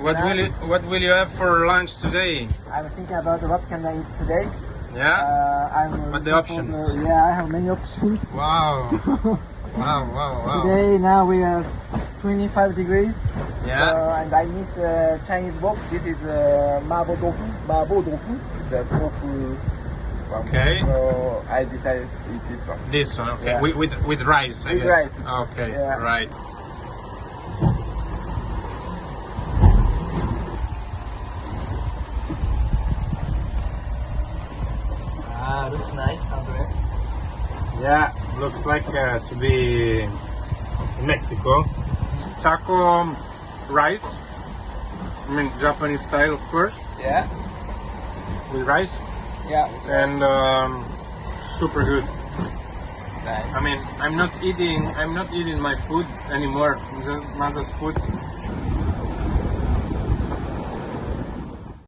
What will you What will you have for lunch today? I'm thinking about what can I eat today. Yeah. Uh, I'm What the options? the- yeah, I have many options. Wow. wow. Wow. Wow. Today now we are 25 degrees. Yeah. Uh, and I miss uh, Chinese wok. This is uh, mabo tofu. Mabo tofu. It's a tofu. Okay. So I decided to eat this one. This one. Okay. Yeah. With, with with rice, I With guess. rice. Okay. Yeah. Right. Looks nice, Andre. Yeah. Looks like uh, to be in Mexico. Taco rice. I mean Japanese style, of course, Yeah. with rice Yeah. and um, super good. Nice. I mean, I'm not eating. I'm not eating my food anymore. Just Maza's food.